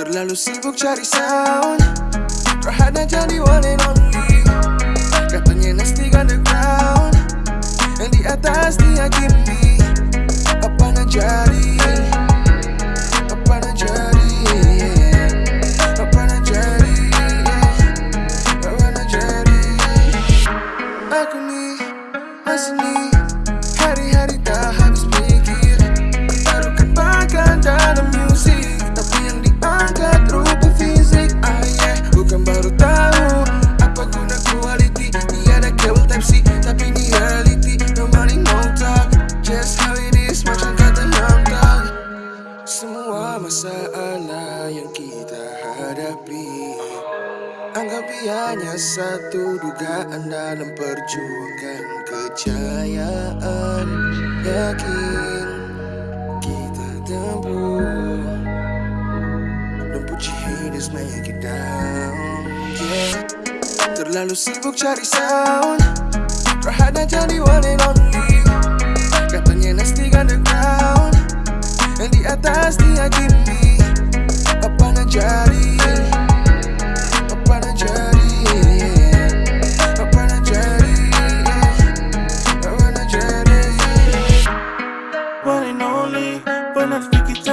Terlalu sibuk cari sound. Rahana jadi one and only. Katanya nasty underground Yang di atas dia Kimmy Apa najari yang kita hadapi. Anggap ia hanya satu dugaan dalam perjuangan kejayaan. Yakin kita tempuh Don't put your haters make. Terlalu sibuk cari sound. Rahana jadi one and only.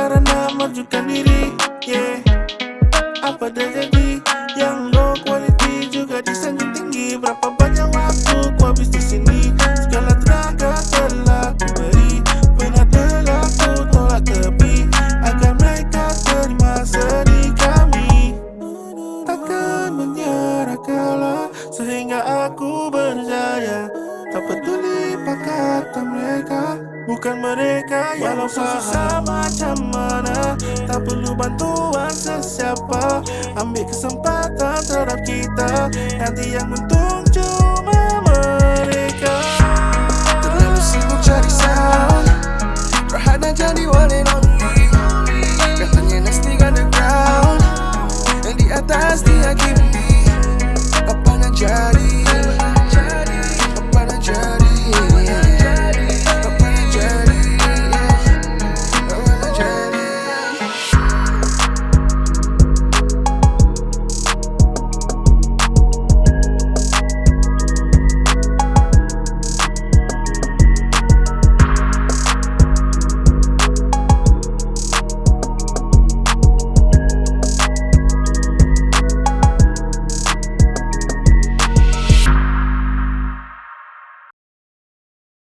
karena majukan diri yeah. Apa terjadi yang low quality juga disanjung tinggi Berapa Bukan mereka yang Walau susah macam mana. Tak perlu bantuan sesiapa. Ambil kesempatan terhadap kita. Nanti yang untung cuma mereka. Terlalu sibuk cari sound Rahana jadi one and only. Katanya next thing on the Yang di atas dia kini. Apa nak jadi?